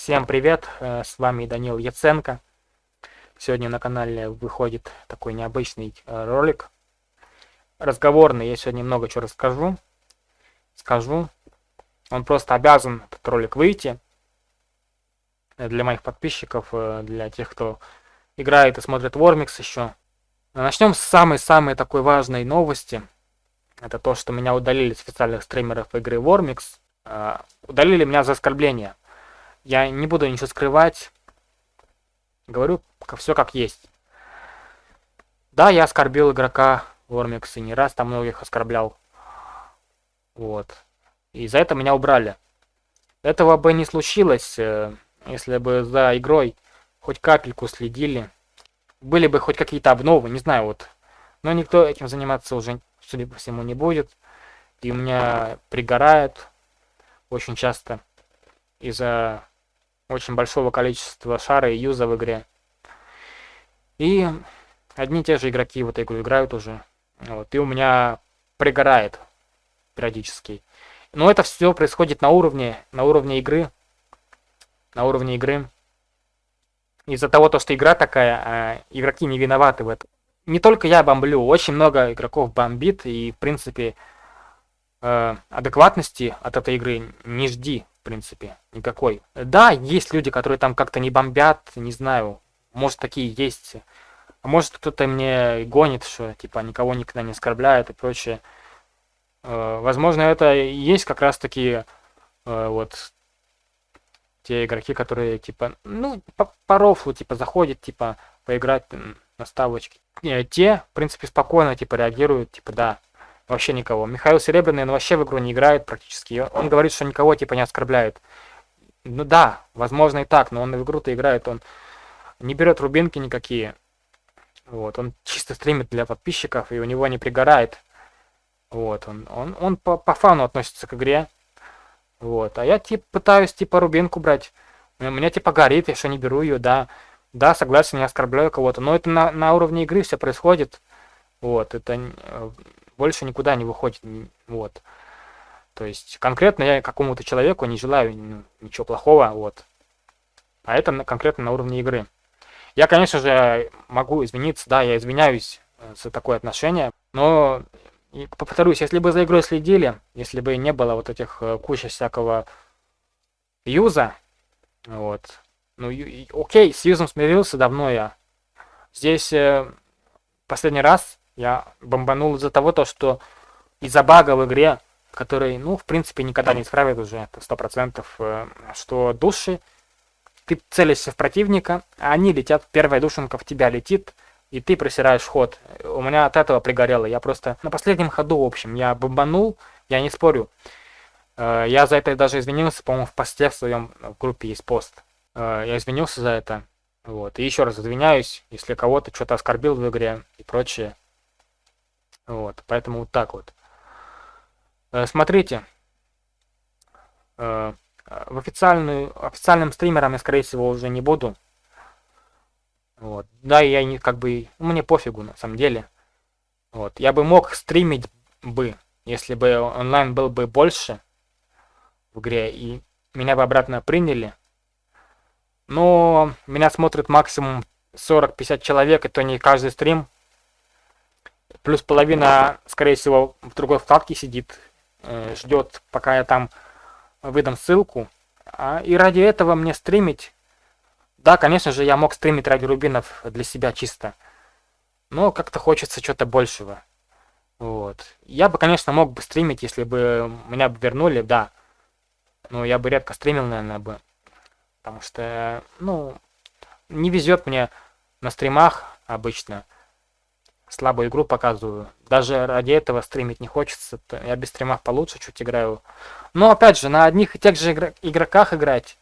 Всем привет, э, с вами Данил Яценко. Сегодня на канале выходит такой необычный э, ролик. Разговорный, я сегодня много чего расскажу. Скажу. Он просто обязан, этот ролик, выйти. Для моих подписчиков, э, для тех, кто играет и смотрит Вормикс еще. Начнем с самой-самой такой важной новости. Это то, что меня удалили с официальных стримеров игры Вормикс. Удалили меня за оскорбление. Я не буду ничего скрывать. Говорю все как есть. Да, я оскорбил игрока Вормикс и не раз там многих оскорблял. Вот. И за это меня убрали. Этого бы не случилось, э, если бы за игрой хоть капельку следили. Были бы хоть какие-то обновы, не знаю, вот. Но никто этим заниматься уже, судя по всему, не будет. И у меня пригорает очень часто из-за очень большого количества шара и юза в игре. И одни и те же игроки в эту игру играют уже. Вот, и у меня пригорает периодически. Но это все происходит на уровне, на уровне игры. На уровне игры. Из-за того, то, что игра такая, а игроки не виноваты в этом. Не только я бомблю, очень много игроков бомбит, и, в принципе, э, адекватности от этой игры не жди принципе, никакой. Да, есть люди, которые там как-то не бомбят, не знаю, может такие есть. А может кто-то мне гонит, что типа никого никогда не оскорбляет и прочее. Э, возможно, это и есть как раз таки э, вот те игроки, которые типа, ну, по, по рофлу, типа, заходят, типа, поиграть на ставочке. Э, те, в принципе, спокойно, типа, реагируют, типа, да, Вообще никого. Михаил Серебряный, он вообще в игру не играет практически. Он говорит, что никого типа не оскорбляет. Ну да, возможно и так, но он в игру-то играет, он не берет рубинки никакие. Вот, он чисто стримит для подписчиков, и у него не пригорает. Вот, он, он, он по, по фану относится к игре. Вот, а я типа пытаюсь типа рубинку брать. У меня типа горит, я что не беру ее, да. Да, согласен, не оскорбляю кого-то. Но это на, на уровне игры все происходит. Вот, это э, больше никуда не выходит. Вот. То есть конкретно я какому-то человеку не желаю ну, ничего плохого, вот. А это конкретно на уровне игры. Я, конечно же, могу извиниться, да, я извиняюсь э, за такое отношение, но повторюсь, если бы за игрой следили, если бы не было вот этих э, куча всякого юза, вот, ну, окей, с юзом смирился давно я. Здесь э, последний раз я бомбанул из-за того, то, что из-за бага в игре, который, ну, в принципе, никогда не исправит уже, это сто процентов, э, что души, ты целишься в противника, а они летят, первая душенка в тебя летит, и ты просираешь ход. У меня от этого пригорело. Я просто на последнем ходу, в общем, я бомбанул, я не спорю. Э, я за это даже извинился, по-моему, в посте в своем в группе есть пост. Э, я извинился за это. Вот. И еще раз извиняюсь, если кого-то что-то оскорбил в игре и прочее. Вот, поэтому вот так вот. Э, смотрите, э, в официальную, официальным стримером я, скорее всего, уже не буду. Вот. Да, я не как бы, мне пофигу на самом деле. Вот. Я бы мог стримить бы, если бы онлайн был бы больше в игре, и меня бы обратно приняли. Но меня смотрит максимум 40-50 человек, и то не каждый стрим Плюс половина, скорее всего, в другой вкладке сидит, э, ждет, пока я там выдам ссылку. А, и ради этого мне стримить... Да, конечно же, я мог стримить ради рубинов для себя чисто. Но как-то хочется что-то большего. Вот. Я бы, конечно, мог бы стримить, если бы меня бы вернули, да. Но я бы редко стримил, наверное, бы. Потому что, ну, не везет мне на стримах обычно слабую игру показываю. Даже ради этого стримить не хочется. Я без стримов получше чуть играю. Но опять же, на одних и тех же игр игроках играть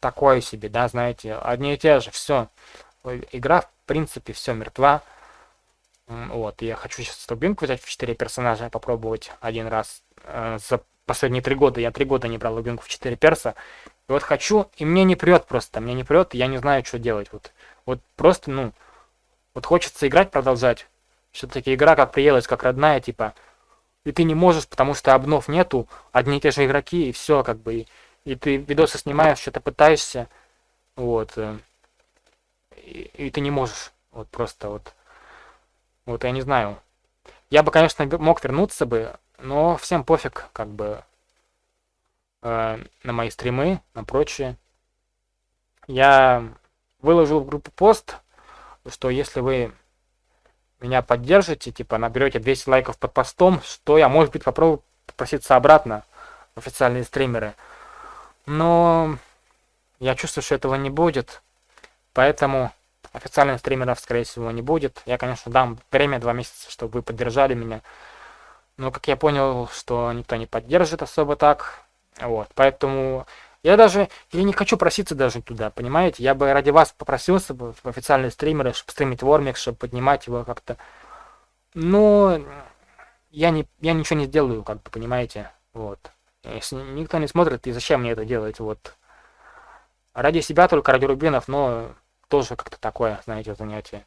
такое себе, да, знаете, одни и те же, все. Игра, в принципе, все мертва. Вот, я хочу сейчас стубинку взять в 4 персонажа, попробовать один раз. Э, за последние три года, я три года не брал лубинку в 4 перса. И вот хочу, и мне не прет просто, мне не прет, я не знаю, что делать. Вот, вот просто, ну, вот хочется играть, продолжать. Все-таки игра как приелась, как родная, типа. И ты не можешь, потому что обнов нету, одни и те же игроки, и все, как бы. и ты видосы снимаешь, что-то пытаешься, вот, э, и, и ты не можешь, вот просто вот, вот я не знаю. Я бы, конечно, мог вернуться бы, но всем пофиг, как бы, э, на мои стримы, на прочее. Я выложил в группу пост, что если вы меня поддержите, типа наберете 200 лайков под постом, что я, может быть, попробую попроситься обратно в официальные стримеры. Но я чувствую, что этого не будет, поэтому официальных стримеров, скорее всего, не будет. Я, конечно, дам время, два месяца, чтобы вы поддержали меня. Но, как я понял, что никто не поддержит особо так. Вот, поэтому я даже, я не хочу проситься даже туда, понимаете? Я бы ради вас попросился бы в официальные стримеры, чтобы стримить Вормикс, чтобы поднимать его как-то. Но я, не, я ничего не сделаю, как бы, понимаете? Вот. Если никто не смотрит, и зачем мне это делать? Вот. Ради себя только, ради рубинов, но тоже как-то такое, знаете, занятие.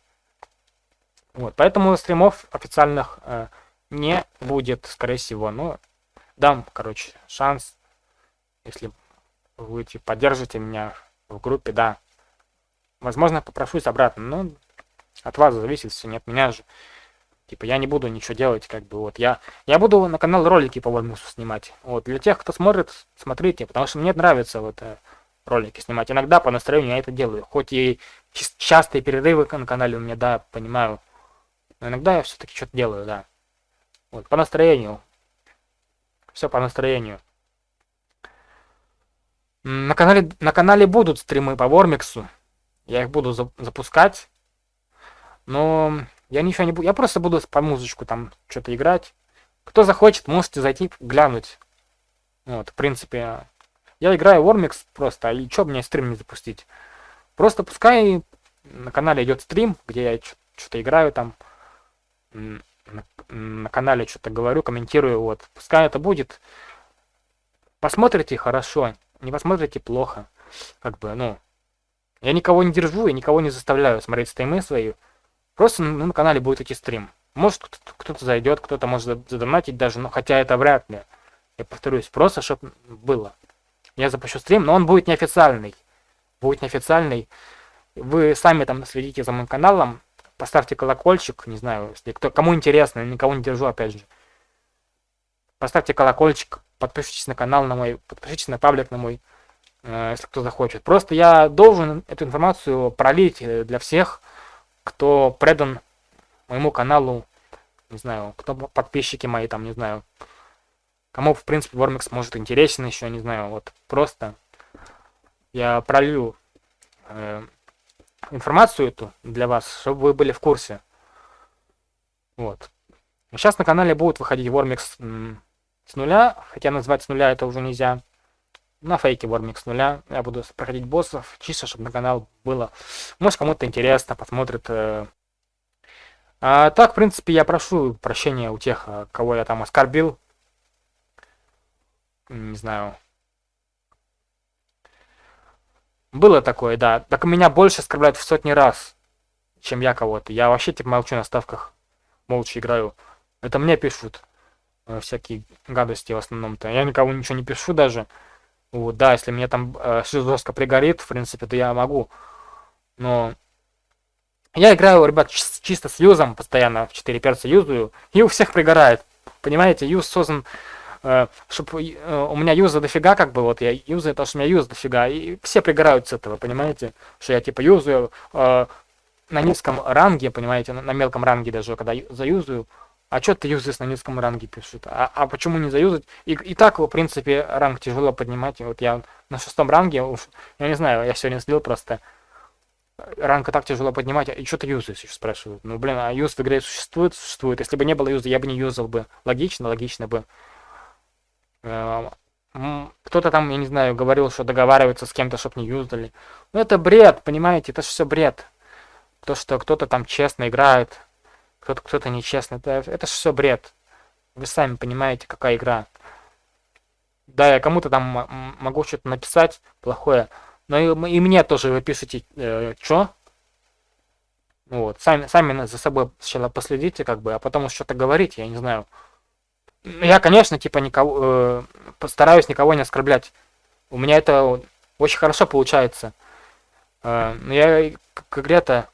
Вот. Поэтому стримов официальных э, не будет, скорее всего. Но дам, короче, шанс, если вы типа, поддержите меня в группе, да. Возможно, попрошусь обратно, но от вас зависит все, не от меня же. Типа, я не буду ничего делать, как бы, вот, я, я буду на канал ролики по Вольмусу снимать. Вот, для тех, кто смотрит, смотрите, потому что мне нравится вот э, ролики снимать. Иногда по настроению я это делаю, хоть и частые перерывы на канале у меня, да, понимаю, но иногда я все-таки что-то делаю, да. Вот, по настроению. Все по настроению. На канале, на канале будут стримы по Вормиксу. Я их буду за, запускать. Но я ничего не буду. Я просто буду по музычку там что-то играть. Кто захочет, можете зайти глянуть. Вот, в принципе. Я играю Вормикс просто, и что мне стрим не запустить? Просто пускай на канале идет стрим, где я что-то играю там. На, на канале что-то говорю, комментирую. Вот, пускай это будет. Посмотрите хорошо не посмотрите плохо. Как бы, ну, я никого не держу и никого не заставляю смотреть стримы свои. Просто на канале будет идти стрим. Может кто-то зайдет, кто-то может задонатить даже, но хотя это вряд ли. Я повторюсь, просто чтобы было. Я запущу стрим, но он будет неофициальный. Будет неофициальный. Вы сами там следите за моим каналом, поставьте колокольчик, не знаю, если кто, кому интересно, никого не держу, опять же. Поставьте колокольчик, подпишитесь на канал на мой, подпишитесь на паблик на мой, э, если кто захочет. Просто я должен эту информацию пролить э, для всех, кто предан моему каналу, не знаю, кто подписчики мои там, не знаю, кому, в принципе, Вормикс может интересен еще, не знаю, вот просто я пролью э, информацию эту для вас, чтобы вы были в курсе. Вот. Сейчас на канале будет выходить Вормикс с нуля, хотя назвать с нуля это уже нельзя. На фейке Вормик с нуля. Я буду проходить боссов, чисто, чтобы на канал было. Может, кому-то интересно, посмотрит. Э. А так, в принципе, я прошу прощения у тех, э, кого я там оскорбил. Не знаю. Было такое, да. Так меня больше оскорбляют в сотни раз, чем я кого-то. Я вообще, типа, молчу на ставках. Молча играю. Это мне пишут. Э, всякие гадости в основном-то. Я никому ничего не пишу даже. Вот, да, если мне там э, жестко пригорит, в принципе, то я могу. Но я играю, ребят, чисто с юзом, постоянно в 4 перца юзаю, и у всех пригорает. Понимаете, юз создан, э, чтобы э, у меня юза дофига, как бы, вот я юзаю, потому что у меня юз дофига, и все пригорают с этого, понимаете? Что я типа юзаю э, на низком ранге, понимаете, на, на мелком ранге даже, когда заюзаю, а что ты юзаешь на низком ранге пишут? А, а почему не заюзать? И, и так, в принципе, ранг тяжело поднимать. Вот я на шестом ранге, уж, я не знаю, я сегодня слил просто. Ранг так тяжело поднимать, и что ты юзаешь, спрашивают. Ну, блин, а юз в игре существует? Существует. Если бы не было юза, я бы не юзал бы. Логично, логично бы. Эм, кто-то там, я не знаю, говорил, что договаривается с кем-то, чтобы не юзали. Ну, это бред, понимаете, это же все бред. То, что кто-то там честно играет, кто-то кто-то нечестный. Это, это все бред. Вы сами понимаете, какая игра. Да, я кому-то там могу что-то написать плохое, но и, и мне тоже вы пишете, э, что? Вот, сами, сами за собой сначала последите, как бы, а потом что-то говорить, я не знаю. Я, конечно, типа, никого, э, постараюсь никого не оскорблять. У меня это очень хорошо получается. Э, но я к игре-то,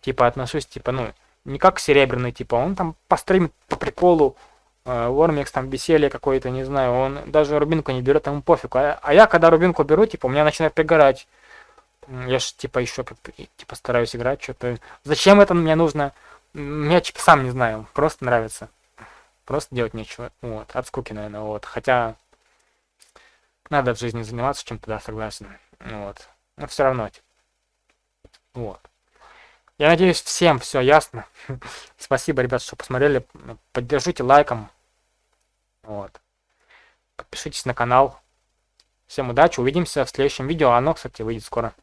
типа, отношусь, типа, ну, не как серебряный, типа, он там постримит по приколу, Вормикс там веселье какое-то, не знаю, он даже рубинку не берет, ему пофиг. А, а я, когда рубинку беру, типа, у меня начинает пригорать. Я ж, типа, еще типа, стараюсь играть, что-то. Зачем это мне нужно? Мне, типа, сам не знаю, просто нравится. Просто делать нечего. Вот, от скуки, наверное, вот. Хотя, надо в жизни заниматься чем-то, да, согласен. Вот. Но все равно, типа. Вот. Я надеюсь, всем все ясно. Спасибо, ребят, что посмотрели. Поддержите лайком. Вот. Подпишитесь на канал. Всем удачи, увидимся в следующем видео. Оно, кстати, выйдет скоро.